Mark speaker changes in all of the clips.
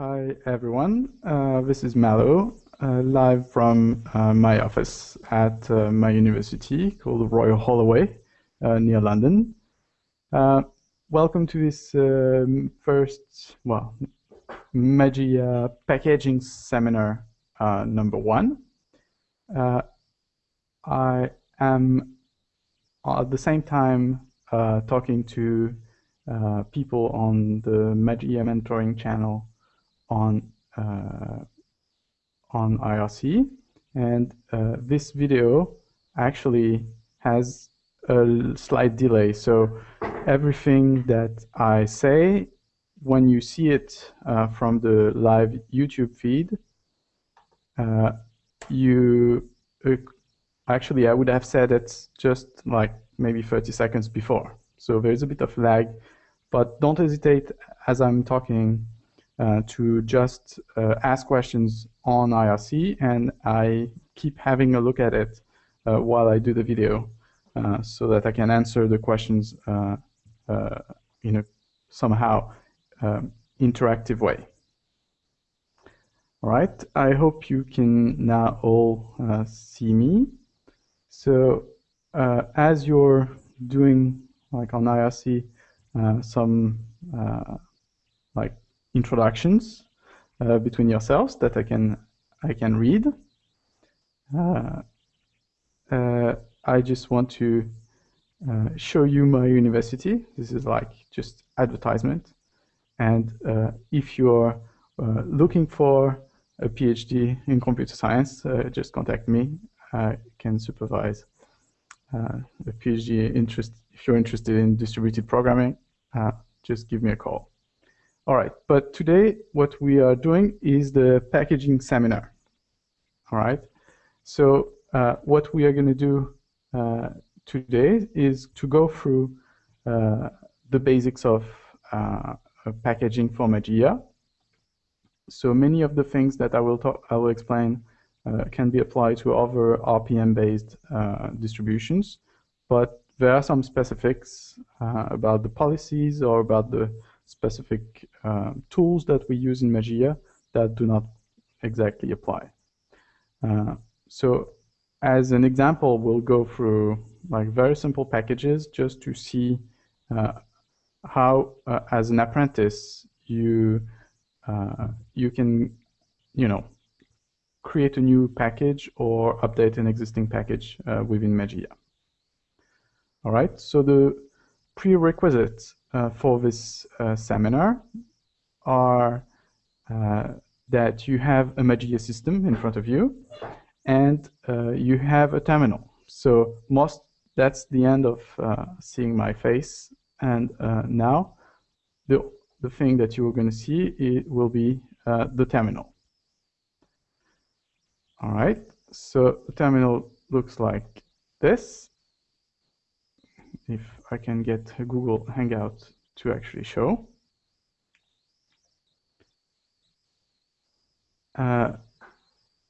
Speaker 1: Hi, everyone. Uh, this is Malo, uh, live from uh, my office at uh, my university called Royal Holloway uh, near London. Uh, welcome to this um, first, well, Mageia packaging seminar number one. I am at the same time talking to people on the Mageia mentoring channel on uh, on IRC and uh, this video actually has a slight delay. So everything that I say when you see it uh, from the live YouTube feed uh, you uh, actually I would have said it just like maybe 30 seconds before. So there's a bit of lag but don't hesitate as I'm talking uh, to just uh, ask questions on IRC and I keep having a look at it uh, while I do the video uh, so that I can answer the questions uh, in a somehow um, interactive way. All right, I hope you can now all see me. So as you're doing like on IRC some introductions uh, between yourselves that I can I can read. Uh, uh, I just want to uh, show you my university. This is like just advertisement. And uh, if you're uh, looking for a PhD in computer science, just contact me. I can supervise a PhD interest. If you're interested in distributed programming, just give me a call. All right, but today what we are doing is the packaging seminar. All right, so uh, what we are going to do uh, today is to go through uh, the basics of uh, packaging for Mageia. So many of the things that I will talk, I will explain uh, can be applied to other RPM-based uh, distributions, but there are some specifics about the policies or about the specific uh, tools that we use in Mageia that do not exactly apply. Uh, so as an example, we'll go through like very simple packages just to see uh, how, uh, as an apprentice, you uh, you can, you know, create a new package or update an existing package uh, within Mageia. All right, so the prerequisites uh, for this uh, seminar are uh, that you have a Mageia system in front of you and you have a terminal. So most that's the end of seeing my face. And now the, the thing that you're going to see it will be the terminal. All right, so the terminal looks like this if I can get a Google Hangout to actually show. Uh,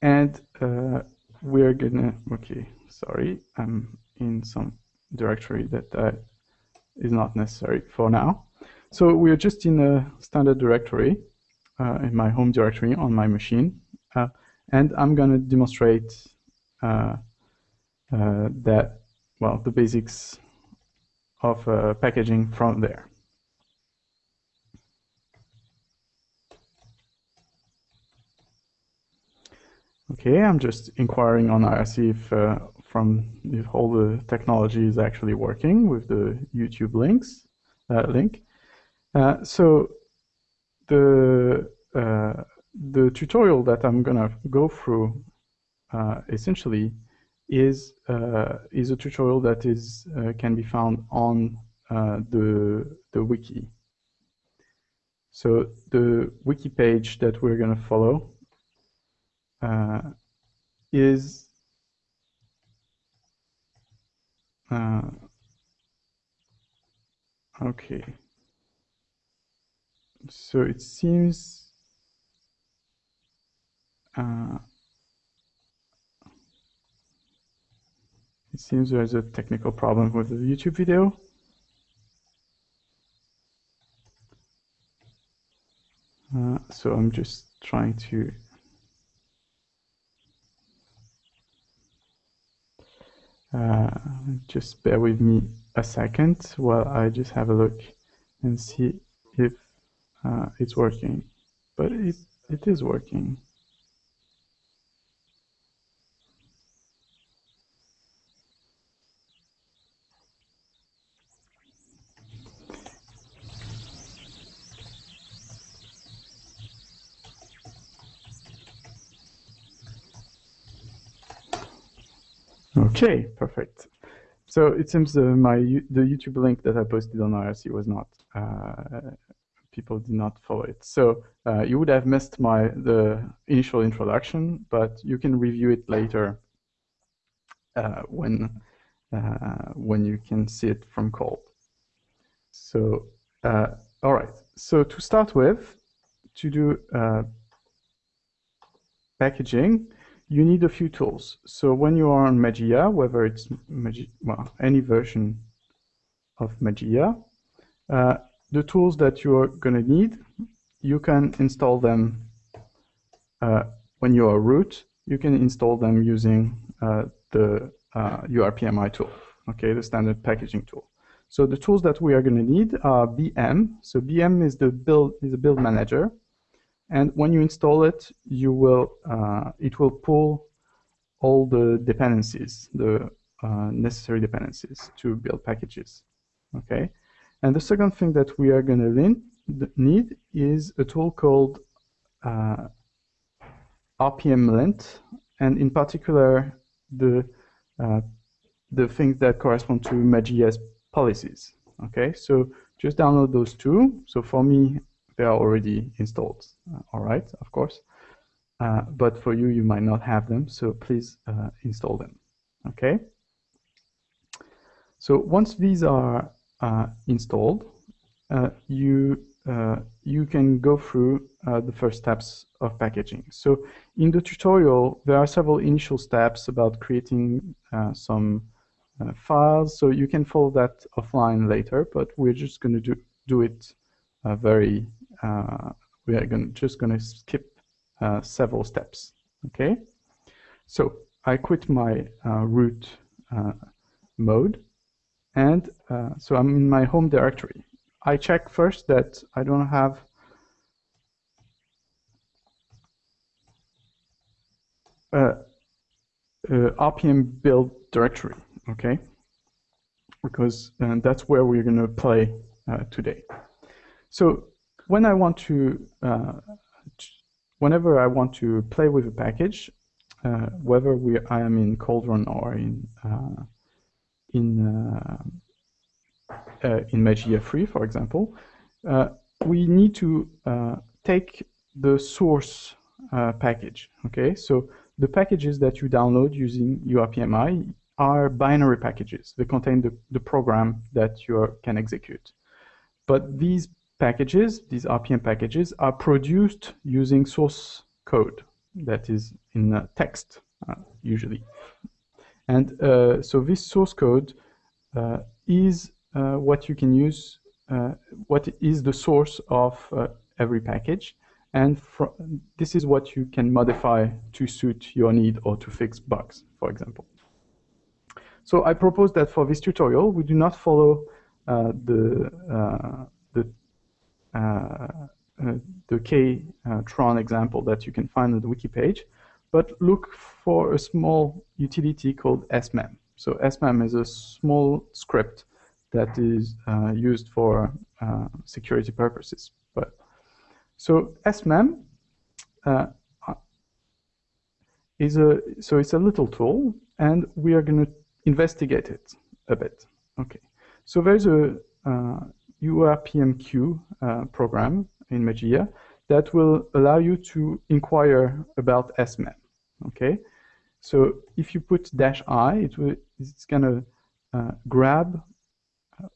Speaker 1: and uh, we're gonna, okay, sorry, I'm in some directory that uh, is not necessary for now. So we're just in a standard directory, uh, in my home directory on my machine. Uh, and I'm gonna demonstrate uh, that, well, the basics of uh, packaging from there. Okay, I'm just inquiring on IRC if uh, from if all the technology is actually working with the YouTube links uh, link. Uh, so the uh, the tutorial that I'm gonna go through uh, essentially is uh, is a tutorial that is uh, can be found on uh, the the wiki. So the wiki page that we're going to follow is okay. So it seems uh, It seems there's a technical problem with the YouTube video. Uh, so I'm just trying to uh, just bear with me a second while I just have a look and see if uh, it's working. But it, it is working. Okay, perfect. So it seems uh, my the YouTube link that I posted on IRC was not uh, people did not follow it. So uh, you would have missed my the initial introduction, but you can review it later uh, when uh, when you can see it from cold. So uh, all right. So to start with, to do packaging, you need a few tools. So when you are on Mageia, whether it's Mageia, well, any version of Mageia, uh, the tools that you're going to need, you can install them uh, when you are root. You can install them using uh, the URPMI uh, tool, okay, the standard packaging tool. So the tools that we are going to need are BM. So BM is the build is a build manager. And when you install it, you will uh, it will pull all the dependencies, the uh, necessary dependencies to build packages. Okay. And the second thing that we are going to need is a tool called uh, RPM lint, and in particular the uh, the things that correspond to Mageia's policies. Okay, so just download those two. So for me, they are already installed. Uh, all right, of course. Uh, but for you, you might not have them, so please uh, install them. Okay. So once these are uh, installed, uh, you uh, you can go through the first steps of packaging. So in the tutorial, there are several initial steps about creating some files. So you can follow that offline later, but we're just going to do do it very uh, we are gonna, just going to skip uh, several steps. Okay, so I quit my uh, root mode, and so I'm in my home directory. I check first that I don't have uh, uh, RPM build directory, okay? Because uh, that's where we're going to play today. So when I want to, uh, whenever I want to play with a package, uh, whether we I am in Cauldron or in uh, in uh, uh, in Mageia 3, for example, uh, we need to take the source package. Okay, so the packages that you download using URPMI are binary packages. They contain the, the program that you can execute. But these packages, these RPM packages, are produced using source code that is in uh, text, uh, usually. And uh, so this source code uh, is uh, what you can use, uh, what is the source of every package. And this is what you can modify to suit your need or to fix bugs, for example. So I propose that for this tutorial, we do not follow the the K-tron uh, example that you can find on the wiki page, but look for a small utility called smem. So smem is a small script that is uh, used for uh, security purposes. But so smem uh, is a so it's a little tool, and we are going to investigate it a bit. Okay, so there's a URPMQ uh, program in Mageia that will allow you to inquire about SMEM. Okay, so if you put dash i, it will, it's to uh, grab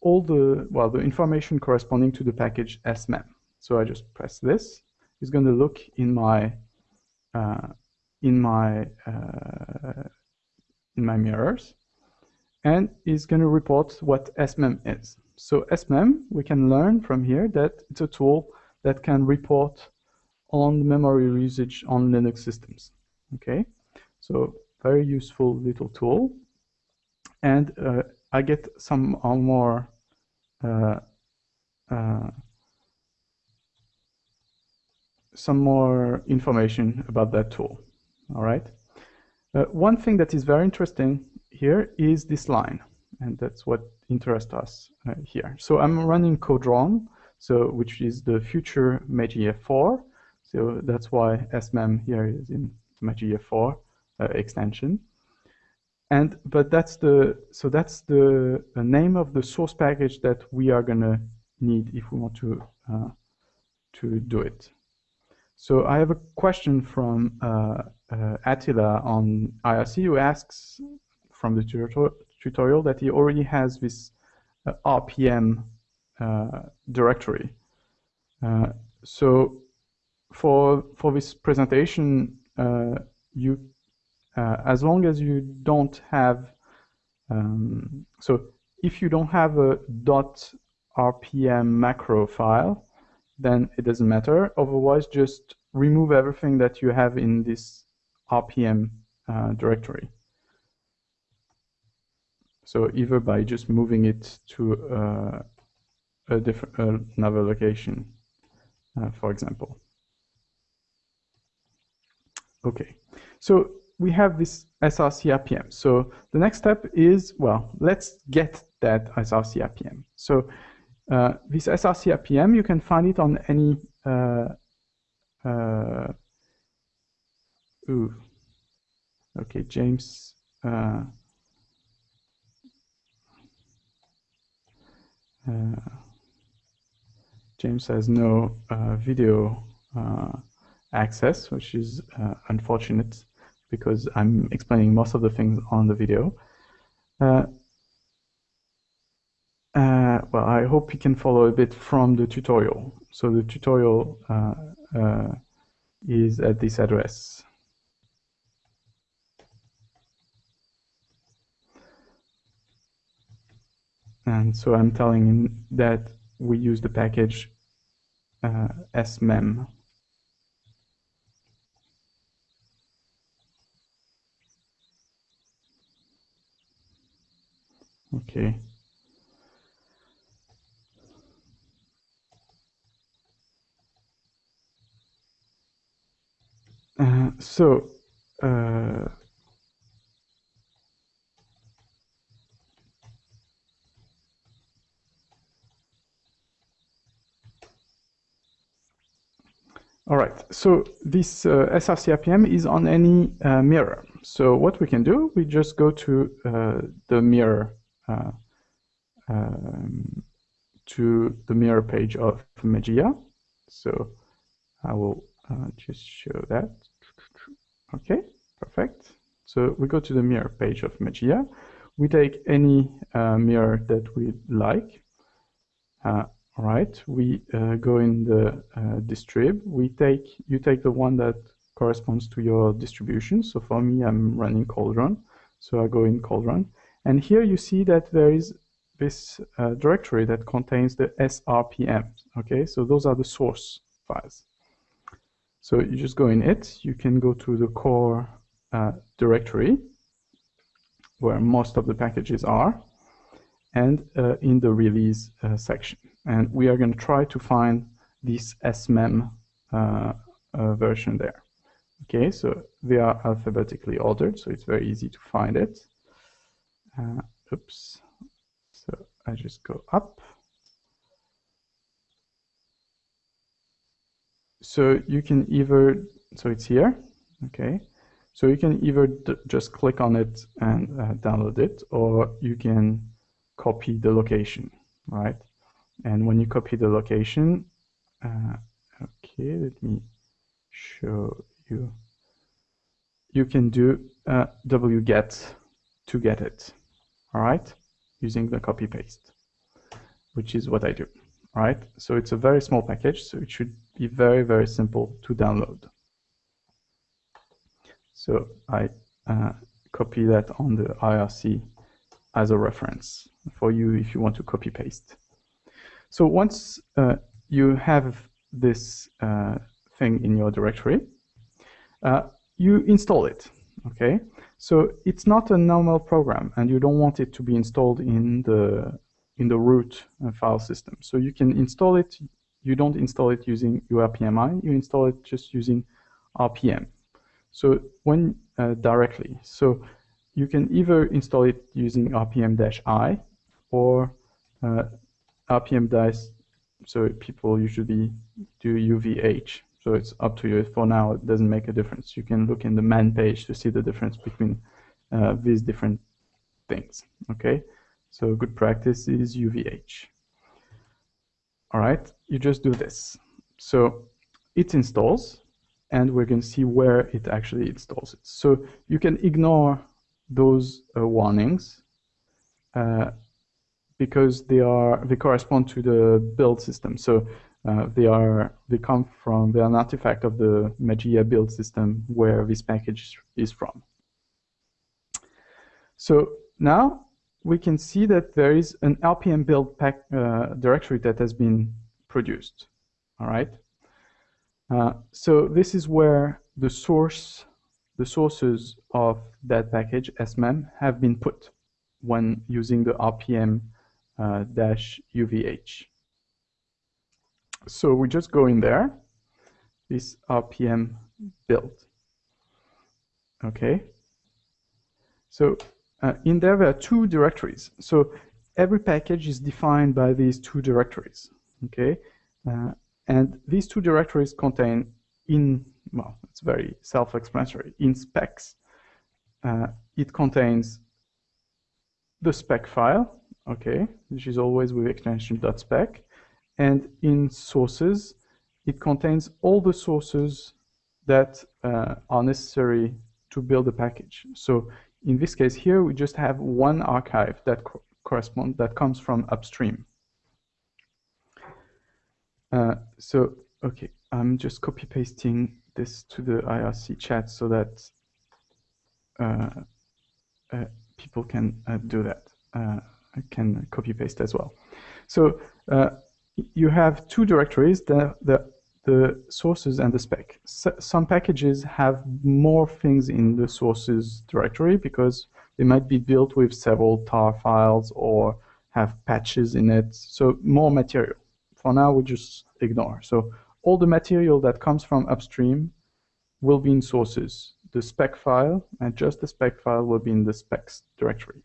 Speaker 1: all the well the information corresponding to the package smem. So I just press this. It's going to look in my uh, in my uh, in my mirrors, and is going to report what smem is. So SMEM, we can learn from here that it's a tool that can report on memory usage on Linux systems. Okay, so very useful little tool. And uh, I get some uh, more uh, uh, some more information about that tool. All right. Uh, one thing that is very interesting here is this line, and that's what interests us uh, here. So I'm running Cauldron, so which is the future Mageia 4. So that's why SMEM here is in Mageia 4 uh, extension. And but that's the so that's the, the, name of the source package that we are gonna need if we want to uh, to do it. So I have a question from uh, uh, Attila on IRC who asks from the tutorial that he already has this uh, RPM uh, directory. Uh, so for for this presentation, uh, you as long as you don't have um, so if you don't have a dot RPM macro file, then it doesn't matter. Otherwise, just remove everything that you have in this RPM uh, directory. So either by just moving it to uh, a different uh, another location, uh, for example. Okay, so we have this SRC RPM. So the next step is, well, let's get that SRC RPM. So uh, this SRC RPM, you can find it on any uh, uh, ooh, okay, James. Uh, uh, James has no uh, video access, which is unfortunate because I'm explaining most of the things on the video. Uh, well, I hope you can follow a bit from the tutorial. So the tutorial uh, uh, is at this address. And so I'm telling him that we use the package uh, smem. Okay. Uh, so, uh, All right, so this uh, SRC RPM is on any uh, mirror. So what we can do, we just go to uh, the mirror, uh, um, to the mirror page of Mageia. So I will uh, just show that. Okay, perfect. So we go to the mirror page of Mageia. We take any uh, mirror that we like. All right, we uh, go in the uh, distrib. We take you take the one that corresponds to your distribution. So for me, I'm running Cauldron. So I go in Cauldron. And here you see that there is this uh, directory that contains the SRPM. Okay, so those are the source files. So you just go in it, you can go to the core uh, directory where most of the packages are and uh, in the release uh, section. And we are going to try to find this SMEM uh, uh, version there. Okay, so they are alphabetically ordered, so it's very easy to find it. Uh, oops. So I just go up so you can either, so it's here, okay. So you can either just click on it and uh, download it, or you can copy the location, right? And when you copy the location, uh, okay, let me show you. You can do uh, wget to get it, all right? Using the copy paste, which is what I do, all right? So it's a very small package, so it should be very, very simple to download. So I uh, copy that on the IRC as a reference for you if you want to copy paste. So once uh, you have this uh, thing in your directory, uh, you install it. Okay, so it's not a normal program, and you don't want it to be installed in the in the root uh, file system. So you can install it. You don't install it using URPMI. You install it just using RPM. So when uh, directly, so you can either install it using RPM-I or RPM-, so people usually do UVH. So it's up to you. For now, it doesn't make a difference. You can look in the man page to see the difference between uh, these different things. Okay, so good practice is UVH. All right, you just do this. So it installs, and we're going to see where it actually installs it. So you can ignore those uh, warnings uh, because they are they correspond to the build system. So uh, they are they come from they're an artifact of the Mageia build system where this package is from. So now we can see that there is an RPM build pack uh, directory that has been produced. All right. Uh, so this is where the source, the sources of that package smem have been put when using the RPM dash UVH. So we just go in there, this RPM build. Okay. So uh, in there, there are two directories. So every package is defined by these two directories. Okay. Uh, and these two directories contain in, well, it's very self-explanatory, in specs. Uh, it contains the spec file, okay, which is always with extension .spec, and in sources, it contains all the sources that uh, are necessary to build a package. So in this case here, we just have one archive that co correspond that comes from upstream. Uh, so, okay, I'm just copy pasting this to the IRC chat so that uh, uh, people can uh, do that. Uh, can copy paste as well. So uh, you have two directories, the, the, the sources and the spec. some packages have more things in the sources directory because they might be built with several tar files or have patches in it, so more material for now we just ignore. So all the material that comes from upstream will be in sources. The spec file and just the spec file will be in the specs directory.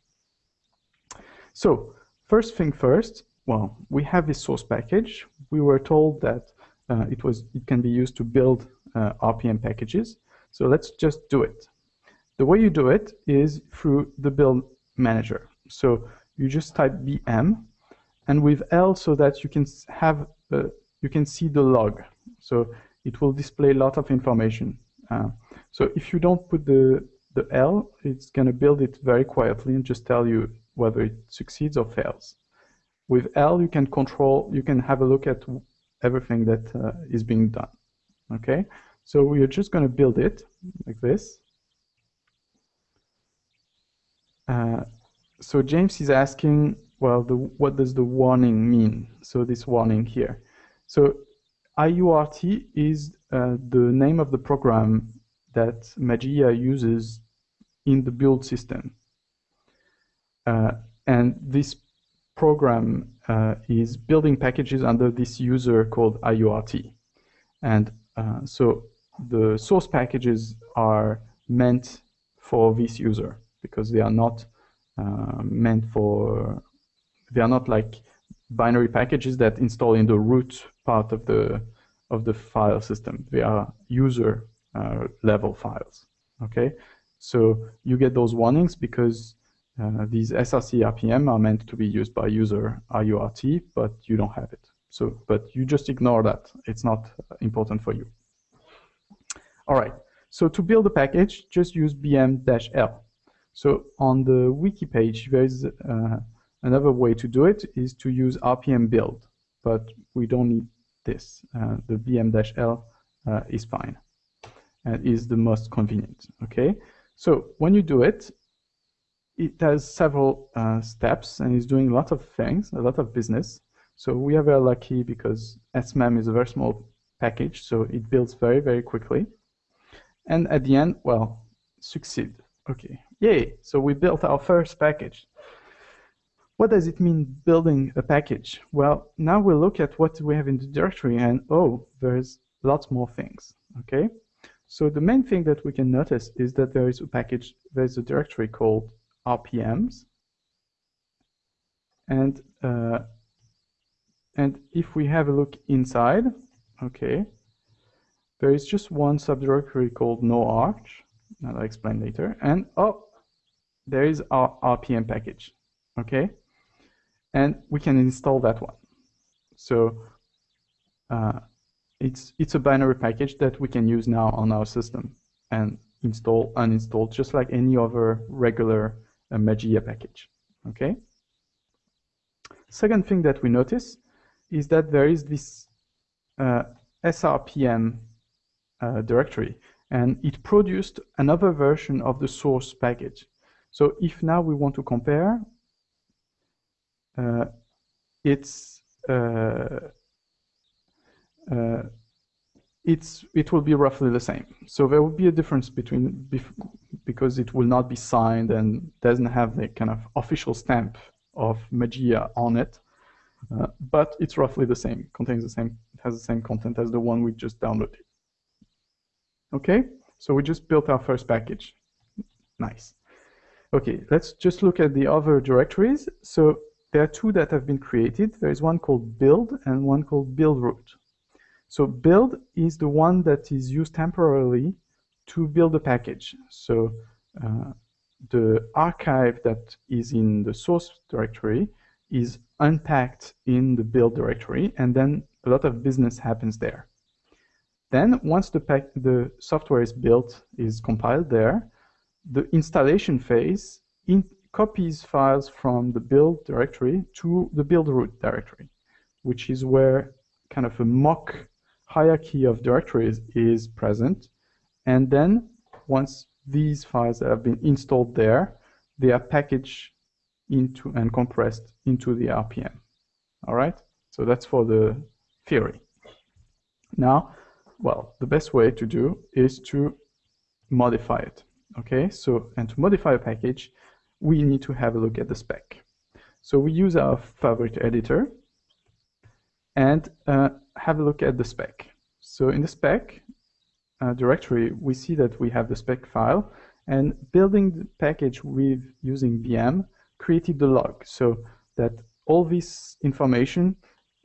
Speaker 1: So first thing first, well, we have this source package. We were told that uh, it was it can be used to build uh, RPM packages. So let's just do it. The way you do it is through the build manager. So you just type bm and with L so that you can have uh, you can see the log. So it will display a lot of information. Uh, so if you don't put the the L, it's going to build it very quietly and just tell you whether it succeeds or fails. With L, you can control, you can have a look at everything that uh, is being done. Okay, so we are just going to build it like this. Uh, so James is asking well, the, what does the warning mean? So this warning here. So IURT is uh, the name of the program that Mageia uses in the build system. Uh, and this program uh, is building packages under this user called IURT. And uh, so the source packages are meant for this user because they are not uh, meant for they are not like binary packages that install in the root part of the of the file system. They are user uh, level files. Okay, so you get those warnings because uh, these SRC RPM are meant to be used by user IURT, but you don't have it. So, but you just ignore that. It's not important for you. All right. So to build a package, just use bm-l. So on the wiki page, there is uh, Another way to do it is to use RPM build, but we don't need this. Uh, the bm-l uh, is fine and is the most convenient. Okay, so when you do it, it has several uh, steps and is doing a lot of things, a lot of business. So we are very lucky because SMEM is a very small package, so it builds very, very quickly. And at the end, well, succeed. Okay, yay, so we built our first package. What does it mean building a package? Well, now we'll look at what we have in the directory and oh, there's lots more things, okay? So the main thing that we can notice is that there is a package, there's a directory called RPMs. And, uh, and if we have a look inside, okay, there is just one subdirectory called no-arch, I'll explain later, and oh, there is our RPM package, okay? and we can install that one. So uh, it's it's a binary package that we can use now on our system and install, uninstall, just like any other regular uh, Mageia package. Okay. Second thing that we notice is that there is this uh, SRPM uh, directory, and it produced another version of the source package. So if now we want to compare uh, it's uh, uh, it's it will be roughly the same. So there will be a difference between because it will not be signed and doesn't have the kind of official stamp of Mageia on it, uh, but it's roughly the same. Contains the same, has the same content as the one we just downloaded. Okay, so we just built our first package. Nice. Okay, let's just look at the other directories. So there are two that have been created. There is one called build and one called build root. So build is the one that is used temporarily to build a package. So uh, the archive that is in the source directory is unpacked in the build directory, and then a lot of business happens there. Then once the, the software is built, is compiled there, the installation phase in, copies files from the build directory to the build root directory, which is where kind of a mock hierarchy of directories is present. And then once these files have been installed there, they are packaged into and compressed into the RPM. All right, so that's for the theory. Now, well, the best way to do is to modify it. Okay, so and to modify a package, we need to have a look at the spec. So we use our favorite editor and uh, have a look at the spec. So in the spec uh, directory, we see that we have the spec file and building the package with using BM created the log so that all this information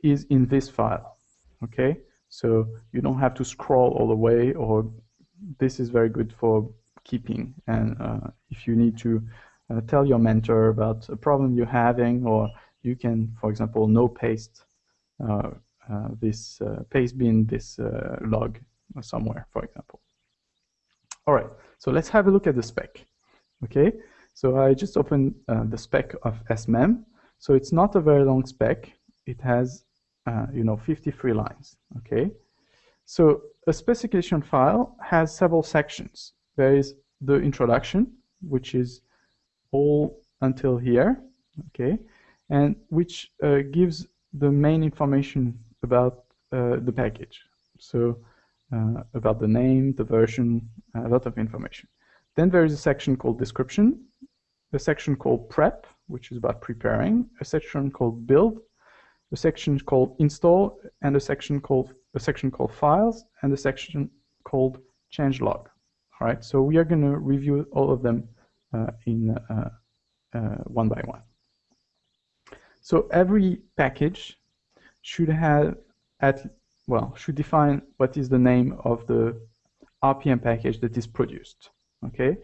Speaker 1: is in this file. Okay, so you don't have to scroll all the way or this is very good for keeping and uh, if you need to uh, tell your mentor about a problem you're having, or you can, for example, no paste uh, Uh, this uh, paste bin this uh, log somewhere, for example. All right, so let's have a look at the spec. Okay, so I just opened the spec of SMEM. So it's not a very long spec. It has, you know, 53 lines. Okay, so a specification file has several sections. There is the introduction, which is all until here, okay, and which uh, gives the main information about uh, the package. So uh, about the name, the version, a lot of information. Then there is a section called description, a section called prep, which is about preparing, a section called build, a section called install, and a section called a section called files, and a section called change log. All right, so we are going to review all of them uh, in uh, uh, one by one. So every package should have at well should define what is the name of the RPM package that is produced. Okay.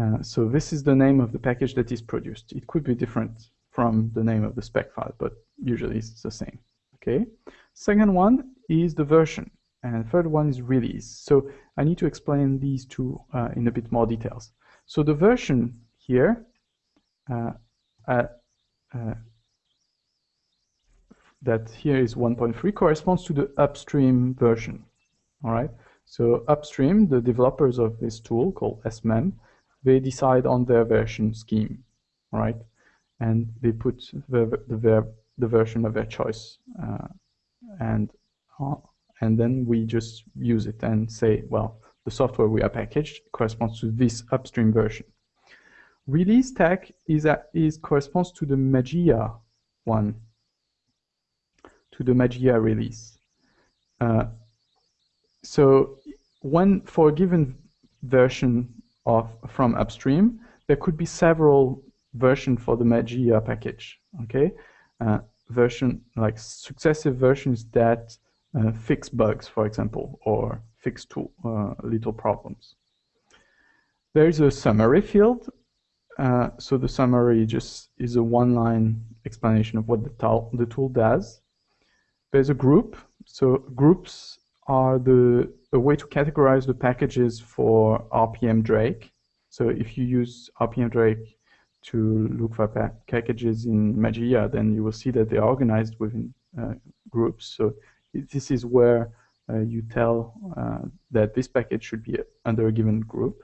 Speaker 1: Uh, so this is the name of the package that is produced. It could be different from the name of the spec file, but usually it's the same. Okay. Second one is the version, and third one is release. So I need to explain these two uh, in a bit more details. So the version here, uh, uh, uh, that here is 1.3 corresponds to the upstream version. All right. So upstream, the developers of this tool called SMEM, they decide on their version scheme, right, and they put the the, the version of their choice, uh, and uh, and then we just use it and say, well, the software we are packaged corresponds to this upstream version. Release tag is, a, is corresponds to the Mageia one, to the Mageia release. Uh, so when for a given version of from upstream, there could be several versions for the Mageia package. Okay, uh, version like successive versions that uh, fix bugs, for example, or fix tool, uh, little problems. There is a summary field. Uh, so the summary just is a one-line explanation of what the, the tool does. There's a group. So groups are the a way to categorize the packages for RPM Drake. So if you use RPM Drake to look for packages in Mageia, then you will see that they are organized within uh, groups. So this is where uh, you tell uh, that this package should be under a given group.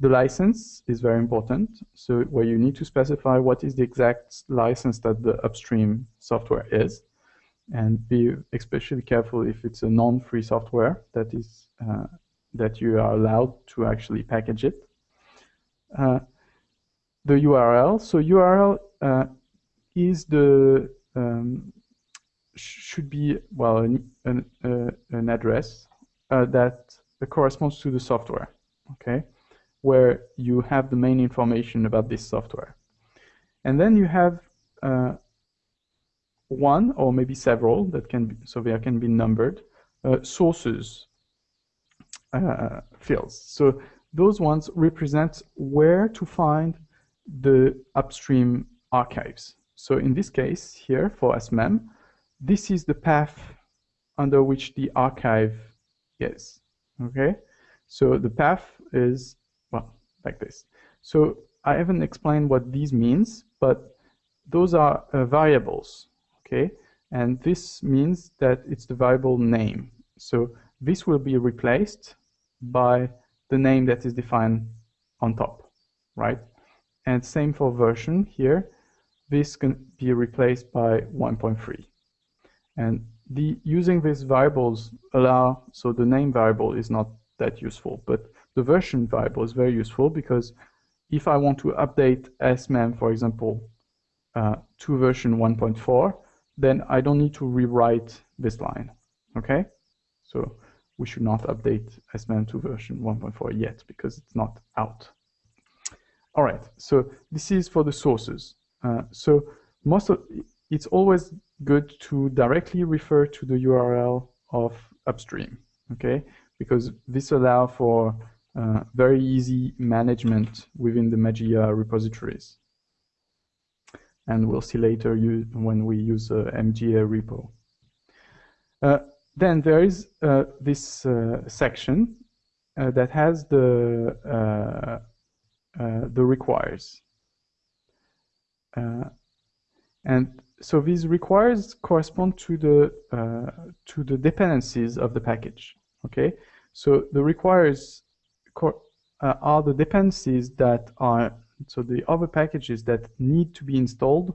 Speaker 1: The license is very important. So where you need to specify what is the exact license that the upstream software is and be especially careful if it's a non-free software that is uh, that you are allowed to actually package it. Uh, the URL. So URL uh, is the um, should be well an an, uh, an address uh, that corresponds to the software. Okay, where you have the main information about this software, and then you have uh, one or maybe several that can be, so they can be numbered uh, sources uh, fields. So those ones represent where to find the upstream archives. So in this case here for SMEM, this is the path under which the archive is. Okay, so the path is well like this. So I haven't explained what these means, but those are uh, variables okay? And this means that it's the variable name. So this will be replaced by the name that is defined on top, right? And same for version here. This can be replaced by 1.3. And the using these variables allow, so the name variable is not that useful, but the version variable is very useful because if I want to update SMEM, for example, uh, to version 1.4, then I don't need to rewrite this line, okay? So we should not update SMM2 version 1.4 yet because it's not out. All right, so this is for the sources. Uh, so most of it's always good to directly refer to the URL of upstream, okay? Because this allows for uh, very easy management within the Mageia repositories and we'll see later when we use uh, mgarepo. Uh, then there is uh, this uh, section uh, that has the uh, the requires, and so these requires correspond to the to the dependencies of the package. Okay, so the requires are the dependencies that are so the other packages that need to be installed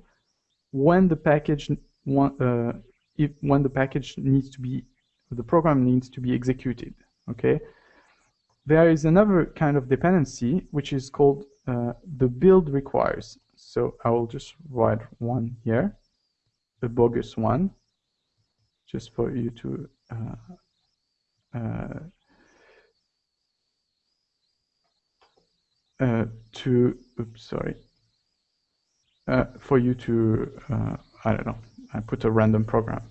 Speaker 1: when the package uh, if when the package needs to be the program needs to be executed okay? There is another kind of dependency which is called uh, the build requires. So I will just write one here a bogus one just for you to uh, uh uh, to, oops, sorry, uh, for you to, uh, I don't know, I put a random program.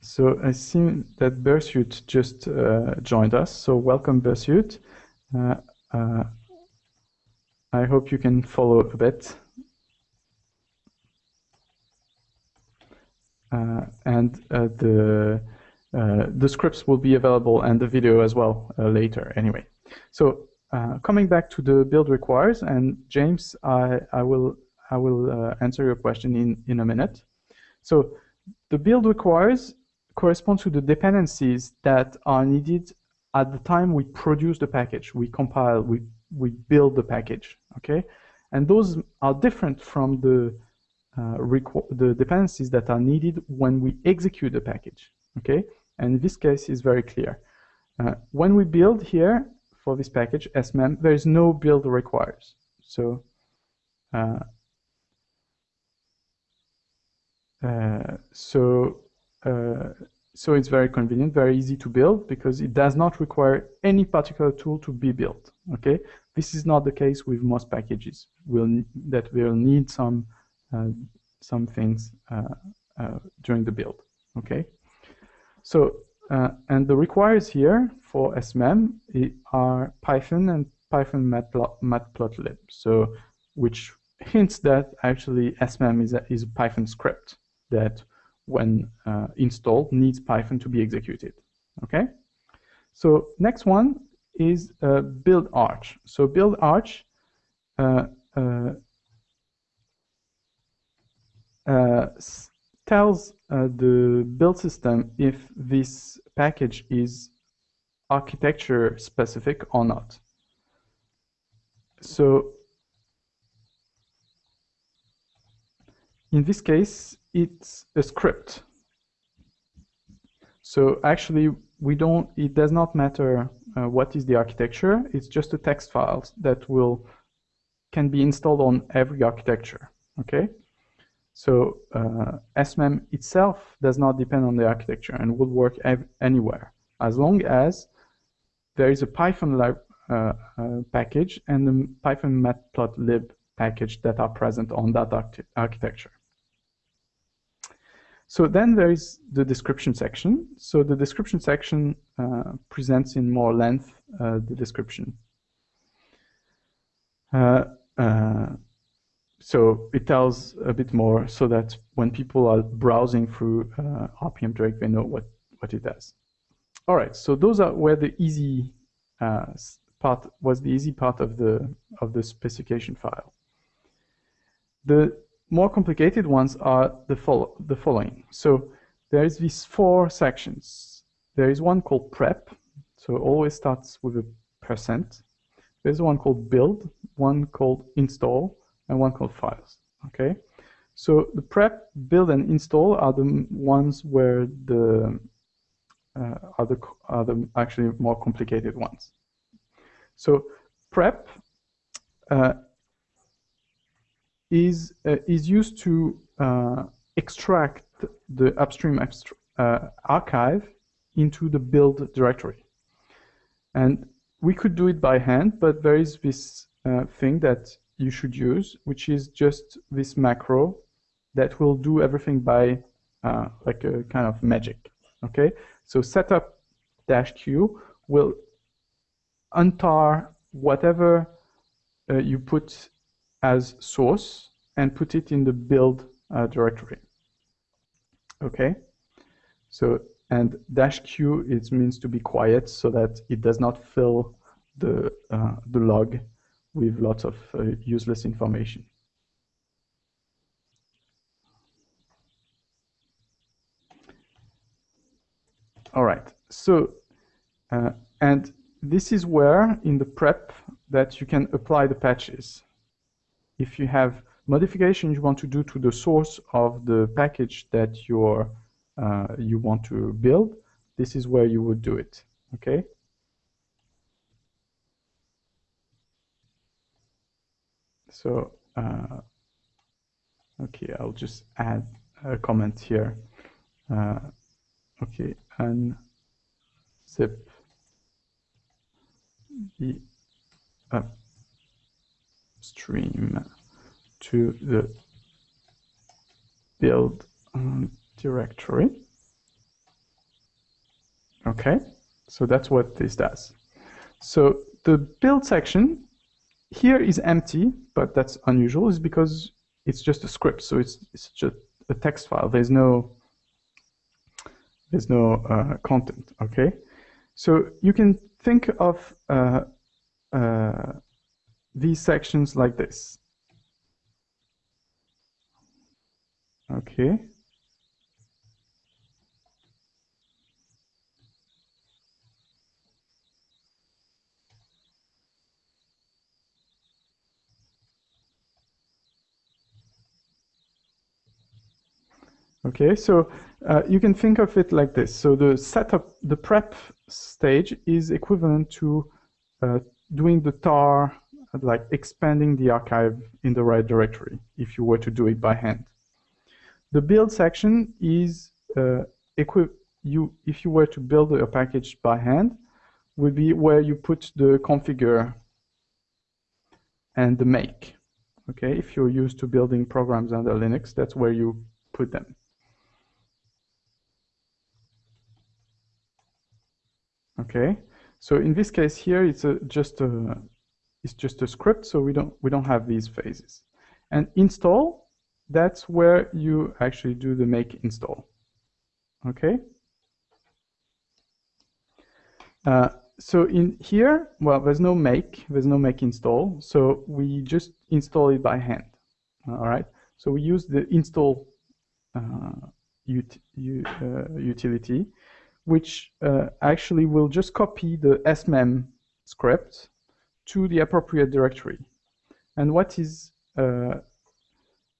Speaker 1: So I see that Bersuit just uh, joined us. So welcome, Bersuit. Uh, uh, I hope you can follow a bit. And uh, the uh, the scripts will be available and the video as well later anyway. So coming back to the build requires, and James, I, I will I will answer your question in, in a minute. So the build requires corresponds to the dependencies that are needed at the time we produce the package. We compile, we we build the package, okay? And those are different from the uh, the dependencies that are needed when we execute the package, okay? And this case is very clear. Uh, when we build here for this package, SMEM, there is no build requires. So uh, uh, so uh, so it's very convenient, very easy to build because it does not require any particular tool to be built. Okay, this is not the case with most packages. Will that will need some uh, some things uh, uh, during the build. Okay, so uh, and the requires here for SMEM are Python and Python matplotlib. So which hints that actually SMEM is a, is a Python script that when uh, installed needs Python to be executed. Okay. So next one is uh, build arch. So build arch uh, uh, uh tells uh, the build system if this package is architecture specific or not. So in this case, it's a script. So actually, we don't. It does not matter uh, what is the architecture. It's just a text file that will can be installed on every architecture. Okay. So uh, SMEM itself does not depend on the architecture and would work anywhere as long as there is a Python uh, uh, package and the Python matplotlib package that are present on that architecture. So then there is the description section. So the description section uh, presents in more length uh, the description. Uh, uh so it tells a bit more so that when people are browsing through uh, rpmdrake, they know what, what it does. All right, so those are where the easy uh, part was the easy part of the of the specification file. The more complicated ones are the, follow the following. So there's these four sections. There is one called prep, so it always starts with a percent. There's one called build, one called install, and one called files. Okay, so the prep, build, and install are the ones where the uh, are the are the actually more complicated ones. So prep uh, is uh, is used to uh, extract the upstream uh, archive into the build directory. And we could do it by hand, but there is this uh, thing that you should use, which is just this macro that will do everything by uh, like a kind of magic. Okay, so setup dash q will untar whatever uh, you put as source and put it in the build uh, directory. Okay, so and dash q it means to be quiet so that it does not fill the uh, the log with lots of uh, useless information. All right, so uh, and this is where in the prep that you can apply the patches if you have modifications you want to do to the source of the package that you're, uh, you want to build, this is where you would do it. Okay. So, uh, okay, I'll just add a comment here. Uh, okay, and zip the uh, stream to the build um, directory. Okay, so that's what this does. So the build section here is empty, but that's unusual, is because it's just a script, so it's, it's just a text file. There's no there's no uh, content. Okay, so you can think of uh, uh, these sections like this. Okay. Okay, so uh, you can think of it like this. So the setup, the prep stage is equivalent to uh, doing the tar, like expanding the archive in the right directory if you were to do it by hand. The build section is uh, you if you were to build a package by hand would be where you put the configure and the make. Okay, if you're used to building programs under Linux, that's where you put them. Okay, so in this case here, it's a, just a it's just a script, so we don't we don't have these phases. And install, that's where you actually do the make install. Okay. Uh, so in here, well, there's no make, there's no make install, so we just install it by hand. All right. So we use the install uh, ut uh, utility, which uh, actually will just copy the smem script to the appropriate directory. And what is uh,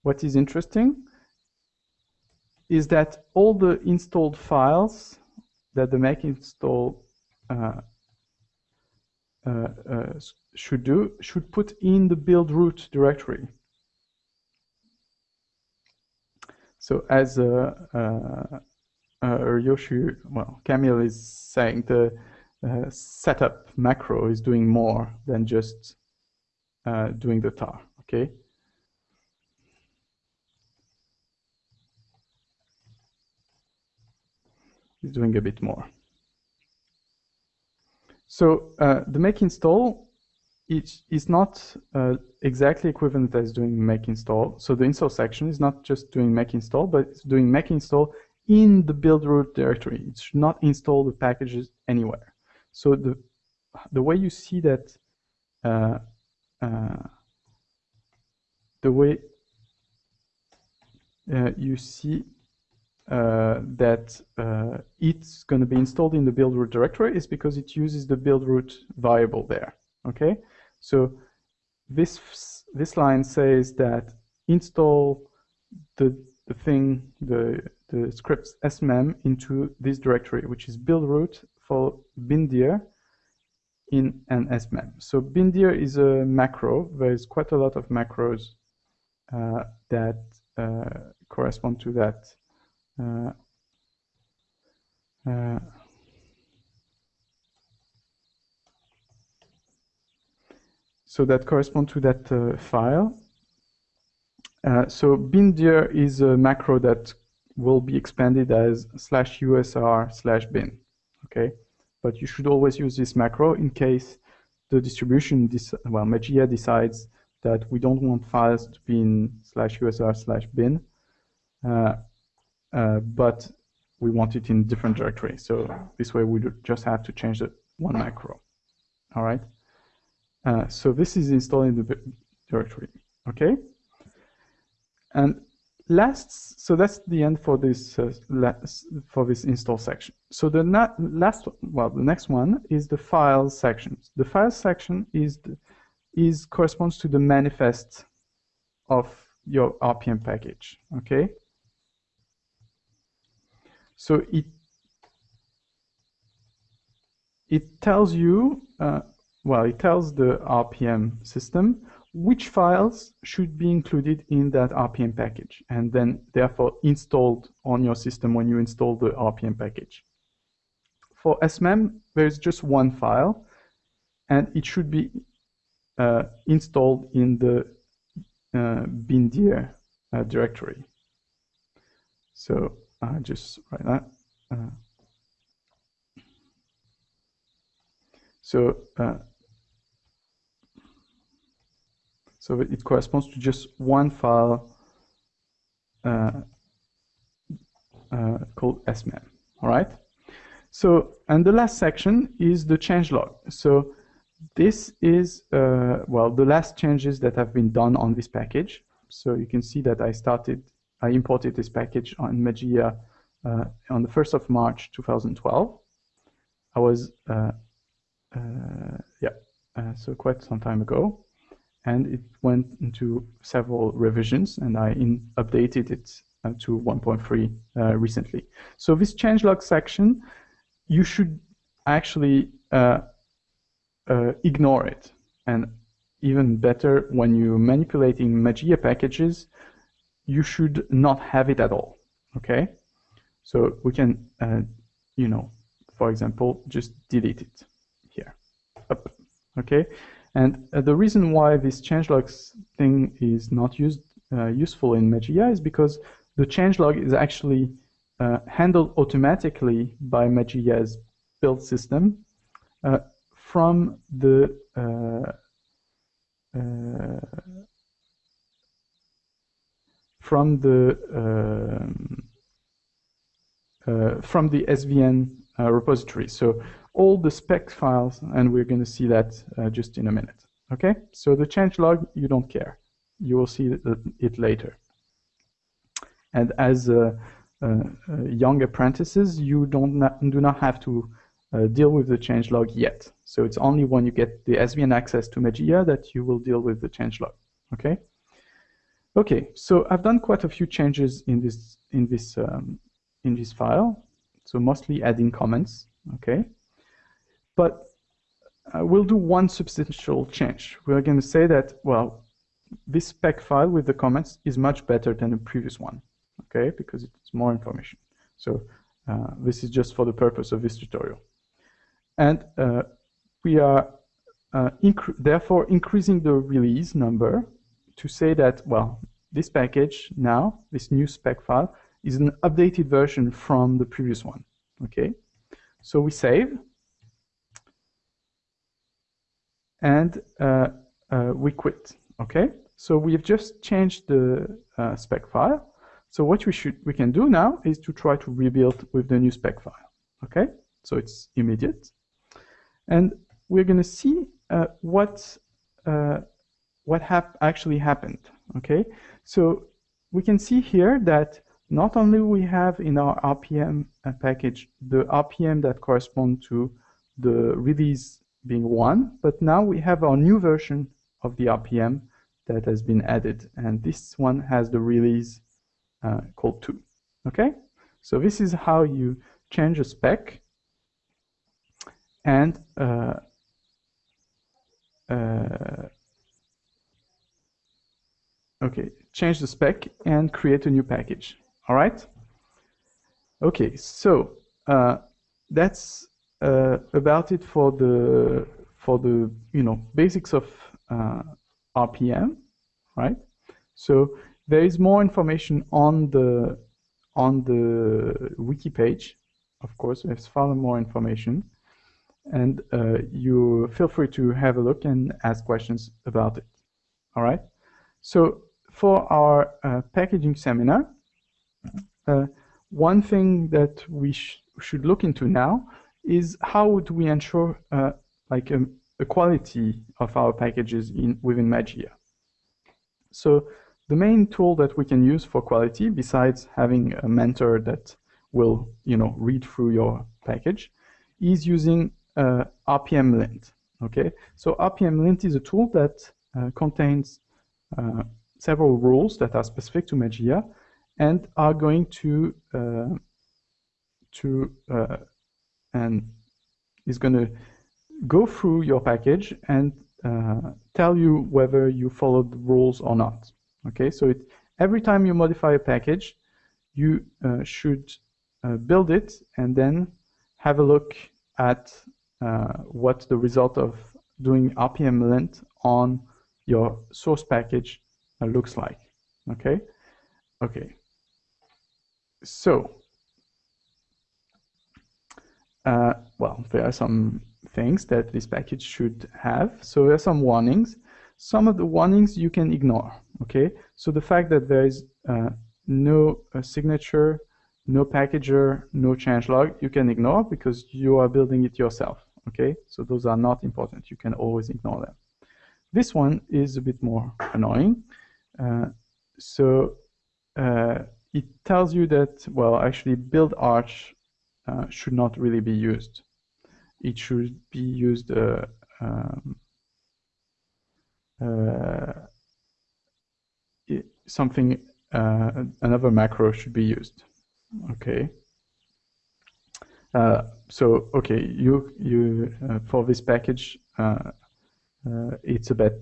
Speaker 1: what is interesting is that all the installed files that the make install uh, uh, uh, should do should put in the build root directory. So as uh, uh, Yoshi, well, Camille is saying the uh, setup macro is doing more than just uh, doing the tar, okay? It's doing a bit more. So uh, the make install is, is not uh, exactly equivalent as doing make install. So the install section is not just doing make install, but it's doing make install in the build root directory. It should not install the packages anywhere. So the the way you see that, uh, uh, the way uh, you see uh, that uh, it's going to be installed in the build root directory is because it uses the build root variable there. Okay, so this this line says that install the the thing the the scripts smem into this directory, which is build root for bindir in an smem. So bindir is a macro. There's quite a lot of macros uh, that uh, correspond to that. Uh, uh so that correspond to that uh, file. Uh, so bindir is a macro that will be expanded as slash usr slash bin. Okay, but you should always use this macro in case the distribution, well, Mageia decides that we don't want files to be in slash usr slash bin, uh, uh, but we want it in different directory. So this way we just have to change the one macro. All right. Uh, so this is installed in the directory. Okay. And last, so that's the end for this uh, for this install section. So the last, well, the next one is the files section. The files section is the, is corresponds to the manifest of your RPM package. Okay. So it it tells you, uh, well, it tells the RPM system which files should be included in that RPM package and then therefore installed on your system when you install the RPM package. For SMEM, there's just one file and it should be uh, installed in the uh, bindir uh, directory. So I just write that. Uh, so uh, So it corresponds to just one file uh, uh, called smem. All right. So and the last section is the changelog. So this is uh, well the last changes that have been done on this package. So you can see that I started I imported this package on Mageia uh, on the 1st of March 2012. I was uh, uh, yeah so quite some time ago and it went into several revisions and I updated it uh, to 1.3 uh, recently. So this changelog section, you should actually uh, uh, ignore it. And even better, when you're manipulating Mageia packages, you should not have it at all. Okay, so we can, uh, you know, for example, just delete it here. Up. Okay, and uh, the reason why this changelogs thing is not used uh, useful in Mageia is because the changelog is actually uh, handled automatically by Mageia's build system uh, from the uh, uh, from the um, from the SVN repository. So all the spec files, and we're going to see that uh, just in a minute. Okay, so the changelog, you don't care. You will see it later. And as uh, uh, young apprentices, you don't not, do not have to uh, deal with the changelog yet. So it's only when you get the SVN access to Mageia that you will deal with the changelog. Okay. Okay, so I've done quite a few changes in this in this um, in this file. So mostly adding comments. Okay, but uh, we'll do one substantial change. We're going to say that well, this spec file with the comments is much better than the previous one. Okay, because it's more information. So uh, this is just for the purpose of this tutorial. And uh, we are uh, therefore increasing the release number to say that, well, this package now, this new spec file, is an updated version from the previous one. Okay, so we save, and uh, uh, we quit. Okay, so we have just changed the uh, spec file. So what we should we can do now is to try to rebuild with the new spec file. Okay, so it's immediate. And we're going to see uh, what uh, what hap actually happened. Okay, so we can see here that not only we have in our RPM package the RPM that correspond to the release being one, but now we have our new version of the RPM that has been added, and this one has the release uh, called two. Okay, so this is how you change a spec and uh, uh, okay, change the spec and create a new package. All right. Okay, so uh, that's uh, about it for the for the you know basics of uh, RPM, right? So there is more information on the on the wiki page. Of course, there's far more information and uh, you feel free to have a look and ask questions about it. All right. So for our uh, packaging seminar, uh, one thing that we sh should look into now is how do we ensure uh, like a, um, a, quality of our packages in within Mageia. So the main tool that we can use for quality, besides having a mentor that will you know read through your package, is using uh, rpmlint. Okay, so rpmlint is a tool that uh, contains uh, several rules that are specific to Mageia and are going to to and is going to go through your package and uh, tell you whether you followed the rules or not. Okay, so it, every time you modify a package, you uh, should uh, build it and then have a look at uh, what the result of doing rpmlint on your source package uh, looks like. Okay, okay. So, uh, well, there are some things that this package should have. So there are some warnings. Some of the warnings you can ignore. Okay, so the fact that there is uh, no uh, signature, no packager, no changelog, you can ignore because you are building it yourself okay? So those are not important. You can always ignore them. This one is a bit more annoying. Uh, so uh, it tells you that, well, actually build arch uh, should not really be used. It should be used uh, um, uh, something uh, another macro should be used. Okay. So okay, you you for this package, it's a bit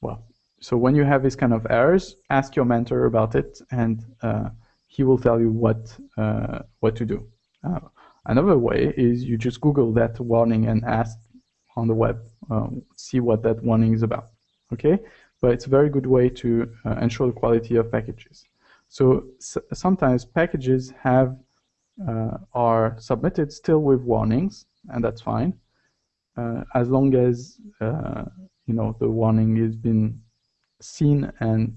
Speaker 1: well. So when you have this kind of errors, ask your mentor about it, and he will tell you what what to do. another way is you just Google that warning and ask on the web, um, see what that warning is about. Okay, but it's a very good way to uh, ensure the quality of packages. So sometimes packages have uh, are submitted still with warnings, and that's fine, uh, as long as uh, you know the warning has been seen and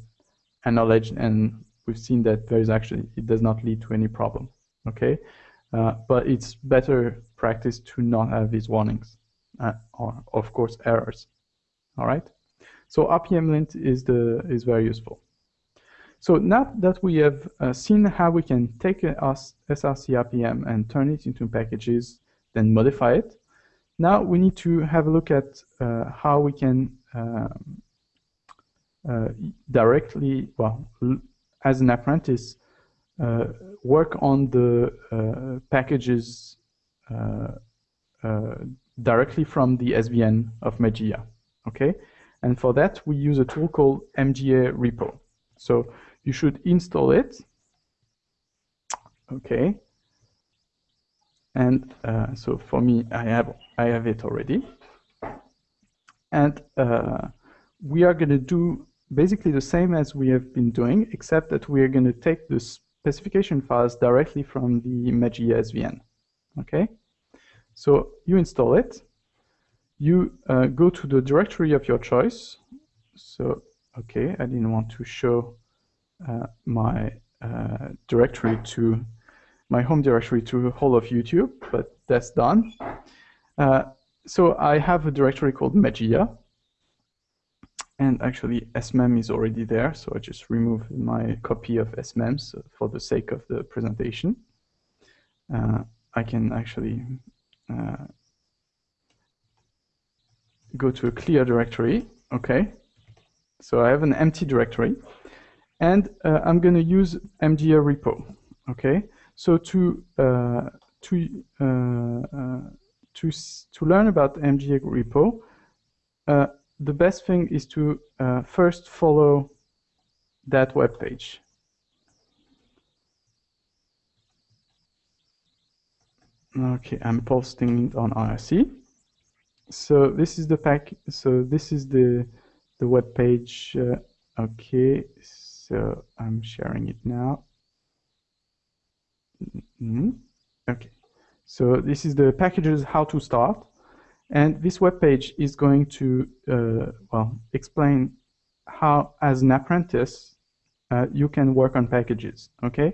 Speaker 1: acknowledged, and we've seen that there is actually it does not lead to any problem. Okay, uh, but it's better practice to not have these warnings, uh, or of course errors. All right. So rpmlint is the is very useful. So now that we have uh, seen how we can take our SRC RPM and turn it into packages, then modify it, now we need to have a look at uh, how we can um, uh, directly, well, as an apprentice, uh, work on the uh, packages uh, directly from the SVN of Mageia. Okay, and for that, we use a tool called mgarepo. So you should install it. Okay. And uh, so for me, I have I have it already. And uh, we are going to do basically the same as we have been doing, except that we are going to take the specification files directly from the Mageia SVN. Okay. So you install it you uh, go to the directory of your choice. So, okay, I didn't want to show uh, my uh, directory to my home directory to the whole of YouTube, but that's done. Uh, so I have a directory called Mageia, and actually SMEM is already there, so I just remove my copy of SMEMs for the sake of the presentation. Uh, I can actually uh, go to a clear directory. Okay, so I have an empty directory, and uh, I'm going to use MGA repo. Okay, so to uh, to uh, uh to to learn about mgarepo, the best thing is to uh, first follow that web page. Okay, I'm posting it on IRC so this is the pack so this is the the web page uh, okay so I'm sharing it now mm -hmm. okay so this is the packages how to start and this web page is going to uh, well explain how as an apprentice uh, you can work on packages okay?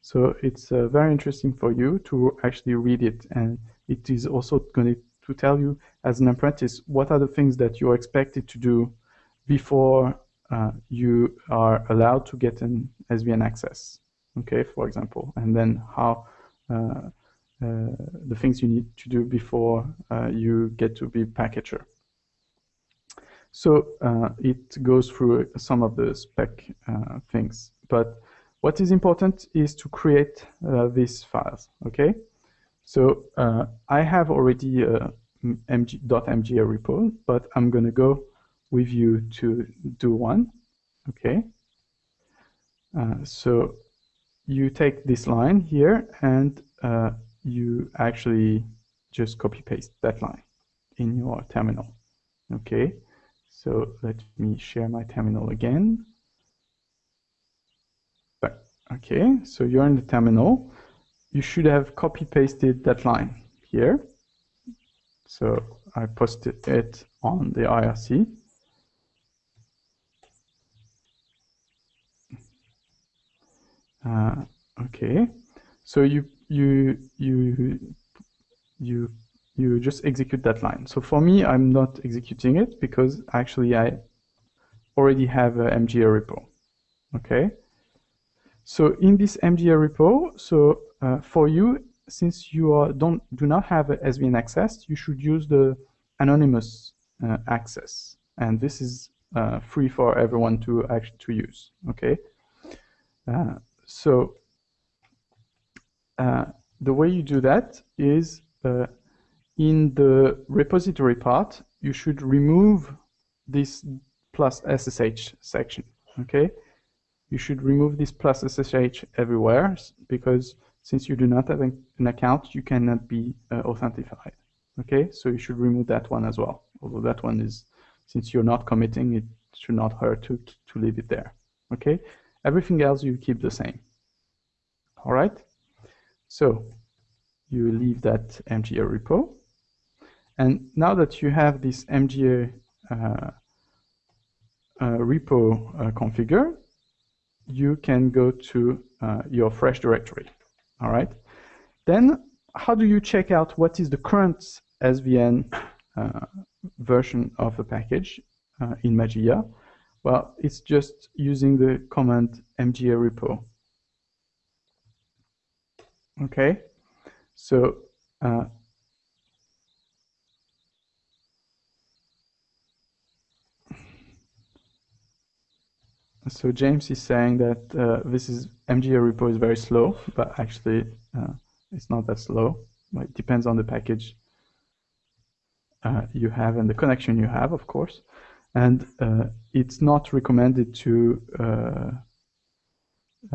Speaker 1: So it's uh, very interesting for you to actually read it. And it is also going to tell you as an apprentice what are the things that you're expected to do before uh, you are allowed to get an SVN access, okay, for example, and then how uh, uh, the things you need to do before uh, you get to be packager. So uh, it goes through some of the spec uh, things, but what is important is to create these files, okay? So uh, I have already a MG, .mgarepo, but I'm going to go with you to do one. Okay. Uh, so you take this line here and uh, you actually just copy paste that line in your terminal. Okay. So let me share my terminal again. Okay, so you're in the terminal you should have copy pasted that line here. So I posted it on the IRC. Uh, okay, so you you you you you just execute that line. So for me, I'm not executing it because actually I already have a mgarepo. Okay. So in this mgarepo, so uh, for you, since you are, don't do not have SVN access, you should use the anonymous uh, access. And this is uh, free for everyone to actually to use. Okay, uh, so the way you do that is uh, in the repository part, you should remove this plus SSH section. Okay, you should remove this plus SSH everywhere because since you do not have an account, you cannot be uh, authenticated. Okay, so you should remove that one as well. Although that one is, since you're not committing, it should not hurt to, to leave it there. Okay, everything else you keep the same. All right, so you leave that mgarepo. And now that you have this MGA uh, uh, repo uh, configured, you can go to uh, your fresh directory. All right. Then how do you check out what is the current SVN uh, version of a package uh, in Mageia? Well, it's just using the command mgarepo. Okay, so uh, so James is saying that uh, this is mgarepo is very slow, but actually uh, it's not that slow. It depends on the package uh, you have and the connection you have, of course. And uh, it's not recommended to uh,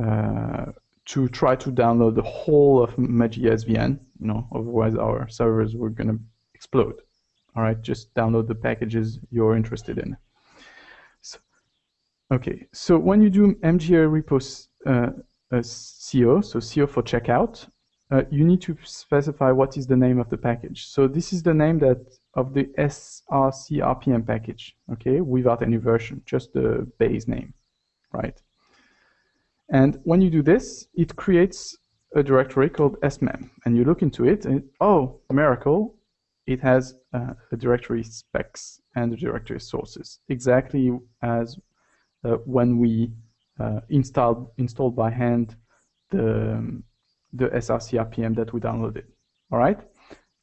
Speaker 1: uh, to try to download the whole of Mageia SVN, you know, otherwise our servers were going to explode. All right, just download the packages you're interested in. So, okay, so when you do mgarepos uh, CO, so CO for checkout, uh, you need to specify what is the name of the package. So this is the name that of the SRC RPM package, okay, without any version, just the base name, right? And when you do this, it creates a directory called smem, and you look into it, and oh, miracle, it has uh, a directory specs and a directory sources, exactly as uh, when we uh, installed installed by hand the um, the SRC RPM that we downloaded. All right,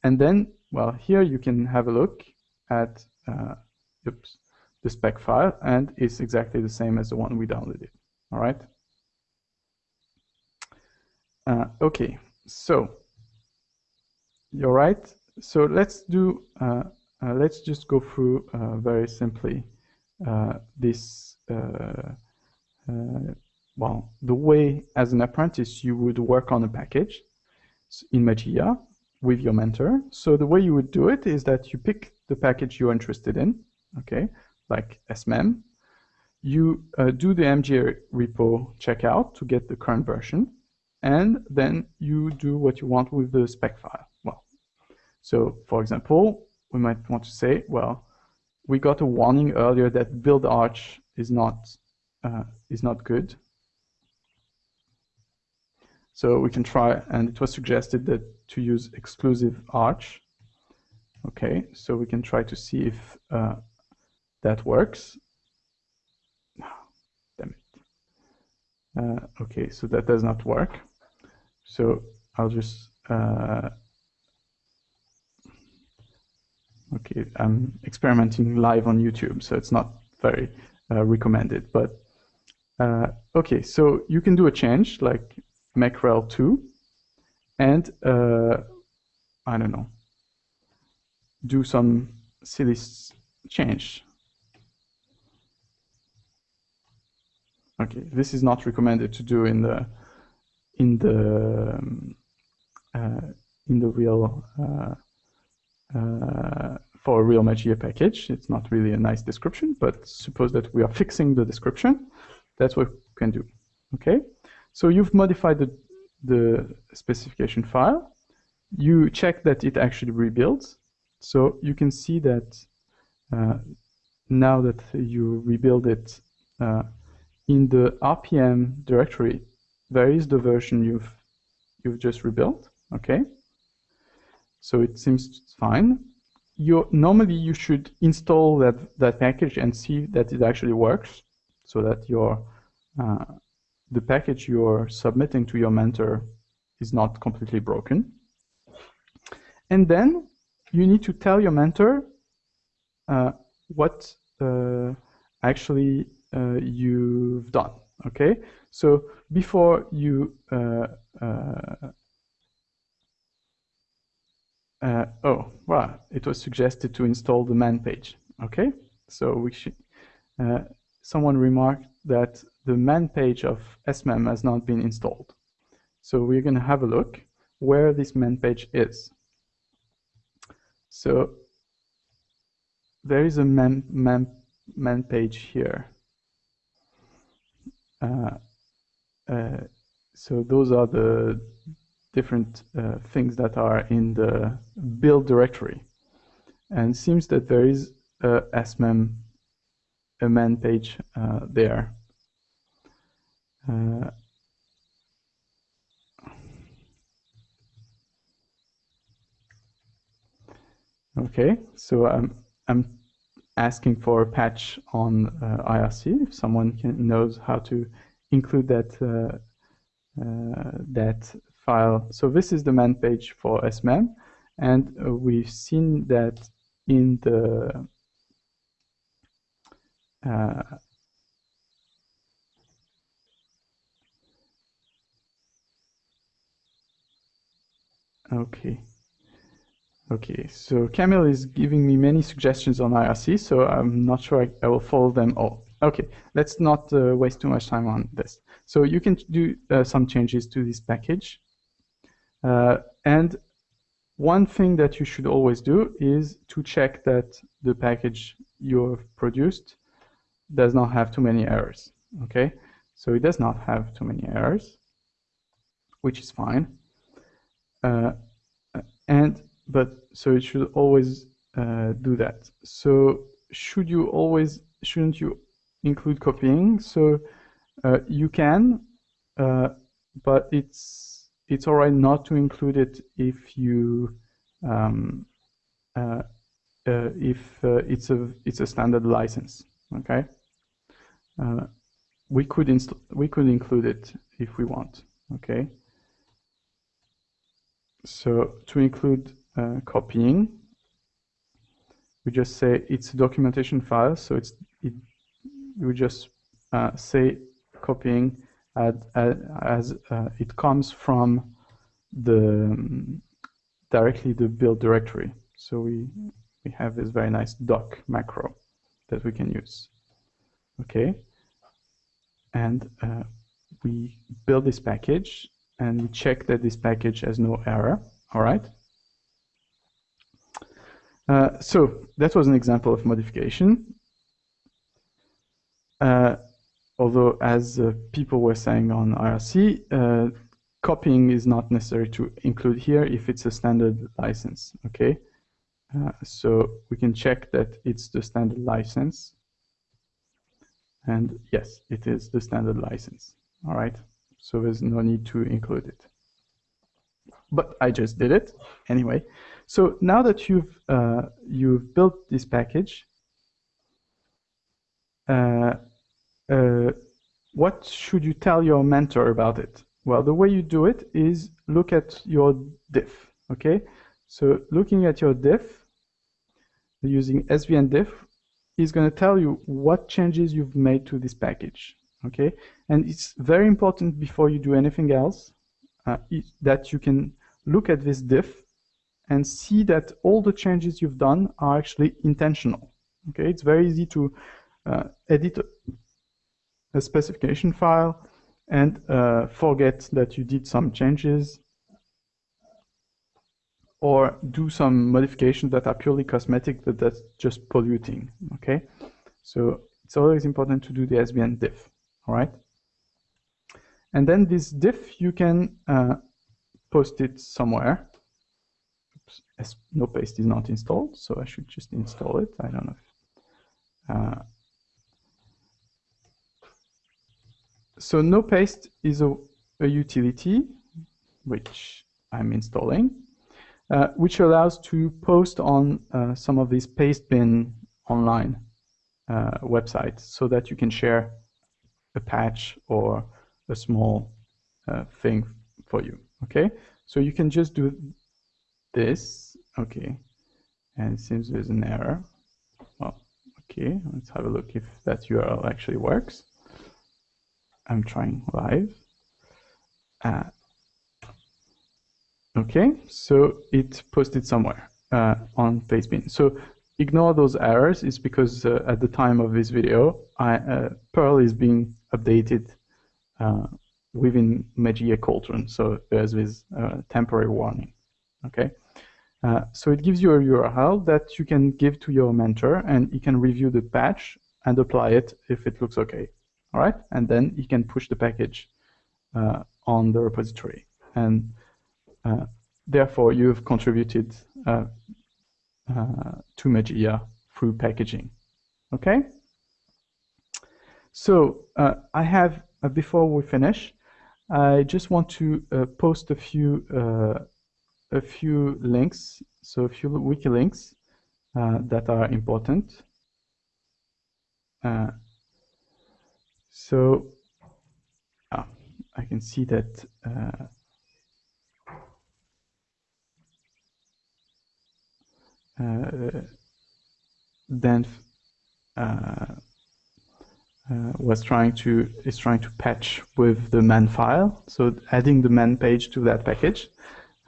Speaker 1: and then well, here you can have a look at uh, oops, the spec file, and it's exactly the same as the one we downloaded. All right. Uh, okay, so you're right. So let's do. Uh, uh let's just go through uh, very simply uh, this. well, the way as an apprentice you would work on a package in Mageia with your mentor. So the way you would do it is that you pick the package you're interested in, okay, like SMEM. You uh, do the MGA repo checkout to get the current version, and then you do what you want with the spec file. Well, so for example, we might want to say, well, we got a warning earlier that build arch is not uh, is not good. So we can try, and it was suggested that to use exclusive arch. Okay, so we can try to see if uh, that works. Damn it. Uh, okay, so that does not work. So I'll just uh, okay. I'm experimenting live on YouTube, so it's not very uh, recommended. But uh, okay, so you can do a change like macrel2 and uh, I don't know, do some silly change. Okay, this is not recommended to do in the in the um, uh, in the real uh, uh, for a real Mageia package. It's not really a nice description, but suppose that we are fixing the description. That's what we can do. Okay, so you've modified the the specification file, you check that it actually rebuilds. So you can see that uh, now that you rebuild it uh, in the RPM directory, there is the version you've you've just rebuilt. Okay, so it seems fine. You normally you should install that that package and see that it actually works, so that your uh, the package you're submitting to your mentor is not completely broken. And then you need to tell your mentor uh, what uh, actually uh, you've done. Okay, so before you uh, uh, uh, oh, well, it was suggested to install the man page. Okay, so we should. Uh, someone remarked that the man page of SMEM has not been installed. So we're going to have a look where this man page is. So there is a man, man, man page here. Uh, uh, so those are the different uh, things that are in the build directory. And seems that there is a SMEM a man page there. Okay, so I'm I'm asking for a patch on uh, IRC. If someone can, knows how to include that uh, uh, that file. So this is the man page for SMEM, and uh, we've seen that in the okay. Okay, so Camille is giving me many suggestions on IRC, so I'm not sure I, I will follow them all. Okay, let's not uh, waste too much time on this. So you can do uh, some changes to this package. Uh, and one thing that you should always do is to check that the package you've produced does not have too many errors. Okay, so it does not have too many errors, which is fine. Uh, and but so it should always uh, do that. So should you always shouldn't you include copying? So uh, you can, uh, but it's it's alright not to include it if you um, uh, uh, if it's a it's a standard license. Okay. Uh, we could we could include it if we want. Okay. So to include uh, copying, we just say it's a documentation file. So it's it. We just uh, say copying as, as uh, it comes from the um, directly the build directory. So we we have this very nice doc macro that we can use. Okay, and uh, we build this package and we check that this package has no error. All right. Uh, so that was an example of modification. Uh, although, as uh, people were saying on IRC, uh, copying is not necessary to include here if it's a standard license. Okay. Uh, so we can check that it's the standard license and yes, it is the standard license. All right. So there's no need to include it. But I just did it anyway. So now that you've uh, you've built this package, uh, uh, what should you tell your mentor about it? Well, the way you do it is look at your diff. Okay. So looking at your diff using SVN diff, is going to tell you what changes you've made to this package. Okay, and it's very important before you do anything else uh, that you can look at this diff and see that all the changes you've done are actually intentional. Okay, it's very easy to uh, edit a specification file and uh, forget that you did some changes or do some modifications that are purely cosmetic, but that's just polluting, okay? So it's always important to do the SVN diff, all right? And then this diff, you can uh, post it somewhere. Oops, as NoPaste is not installed, so I should just install it. I don't know uh, so NoPaste is a, a utility which I'm installing uh, which allows to post on uh, some of these paste bin online uh, websites so that you can share a patch or a small uh, thing for you. Okay, so you can just do this. Okay, and it seems there's an error. Well, Okay, let's have a look if that URL actually works. I'm trying live. Uh, okay, so it posted somewhere uh, on Pastebin. So ignore those errors. It's because uh, at the time of this video, I, uh, Perl is being updated uh, within Mageia Cauldron. So there's this uh, temporary warning. Okay. Uh, so it gives you a URL that you can give to your mentor and he can review the patch and apply it if it looks okay. All right, and then he can push the package uh, on the repository. And uh, therefore, you've contributed uh, uh, to Mageia through packaging. Okay? So I have, before we finish, I just want to post a few a few links, so a few wiki links uh, that are important. Uh, so uh, I can see that uh, uh, Dan uh, was trying to is trying to patch with the man file, so adding the man page to that package.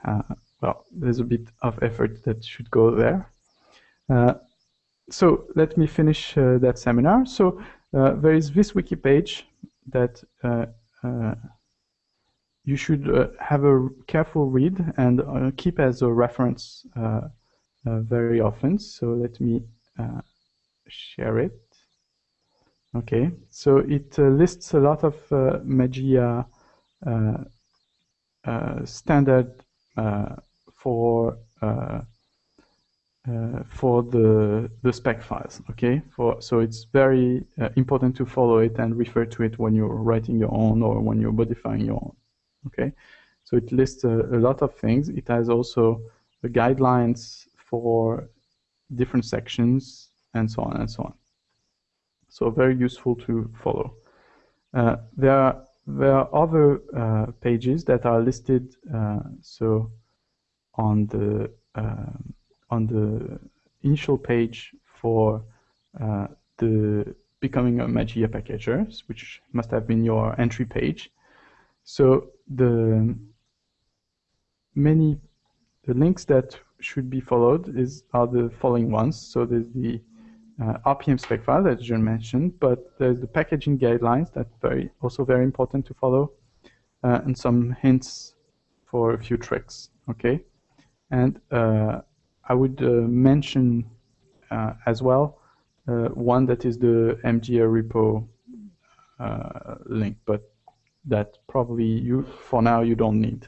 Speaker 1: Uh, well, there's a bit of effort that should go there. Uh, so let me finish uh, that seminar. So uh, there is this wiki page that uh, uh, you should uh, have a careful read and keep as a reference very often. So let me share it. Okay, so it lists a lot of Mageia standard for uh, uh, for the the spec files. Okay, for so it's very uh, important to follow it and refer to it when you're writing your own or when you're modifying your own. Okay, so it lists a, a lot of things. It has also the guidelines for different sections and so on and so on. So very useful to follow. Uh, there are there are other uh, pages that are listed. Uh, so on the uh, on the initial page for uh, the becoming a Mageia packager, which must have been your entry page. So the many the links that should be followed is are the following ones. So there's the uh, RPM spec file that John mentioned, but there's the packaging guidelines that very also very important to follow, uh, and some hints for a few tricks. Okay. And uh, I would uh, mention uh, as well one that is the mgarepo link, but that probably you for now you don't need.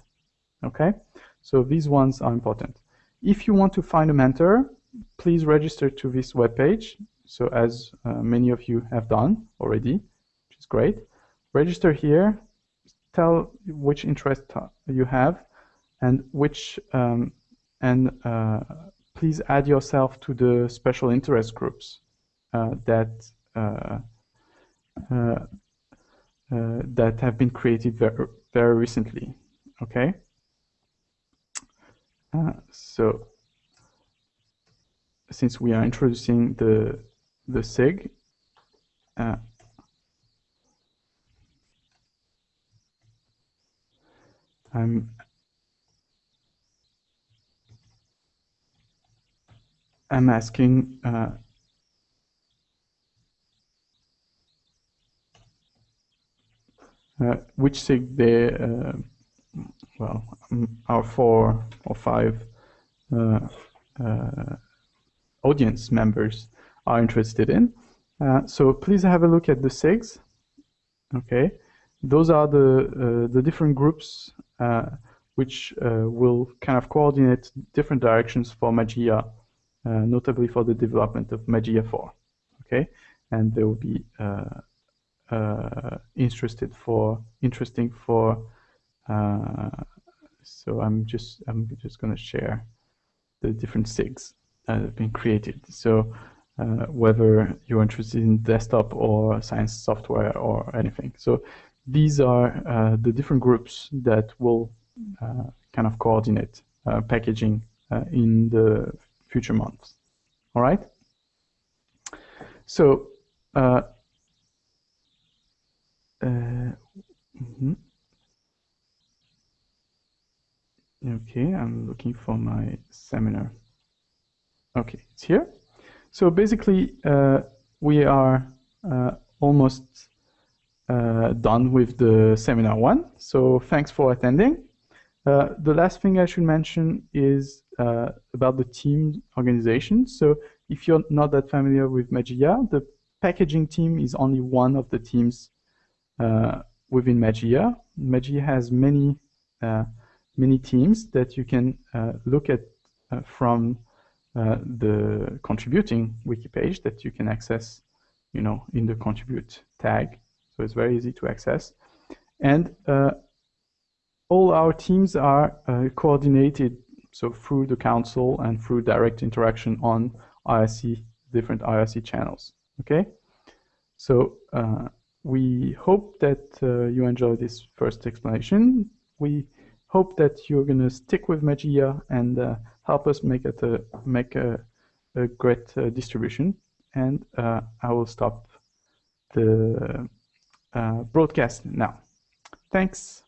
Speaker 1: Okay, so these ones are important. If you want to find a mentor, please register to this webpage. So as uh, many of you have done already, which is great. Register here, tell which interest you have and which um, and uh, please add yourself to the special interest groups uh, that uh, that have been created very, very recently. Okay. so since we are introducing the the SIG, uh, I'm I'm asking uh, uh, which SIG they, uh, well, um, our four or five uh, uh, audience members are interested in. Uh, so please have a look at the SIGs. Okay, those are the the different groups which will kind of coordinate different directions for Mageia notably for the development of Mageia4. Okay, and they will be uh, uh, interested for interesting for. so I'm just I'm just going to share the different SIGs that have been created. So uh, whether you're interested in desktop or science software or anything. So these are uh, the different groups that will uh, kind of coordinate packaging in the future months. All right. So, uh, uh, mm -hmm. okay, I'm looking for my seminar. Okay, it's here. So basically, uh, we are uh, almost uh, done with the seminar one. So thanks for attending. Uh, the last thing I should mention is uh, about the team organization. So if you're not that familiar with Mageia, the packaging team is only one of the teams uh, within Mageia. Mageia has many uh, many teams that you can uh, look at from the contributing wiki page that you can access, you know, in the contribute tag. So it's very easy to access. And all our teams are uh, coordinated so through the council and through direct interaction on IRC, different IRC channels. Okay, so uh, we hope that uh, you enjoy this first explanation. We hope that you're going to stick with Mageia and uh, help us make it a, make a, a great uh, distribution. And uh, I will stop the broadcast now. Thanks.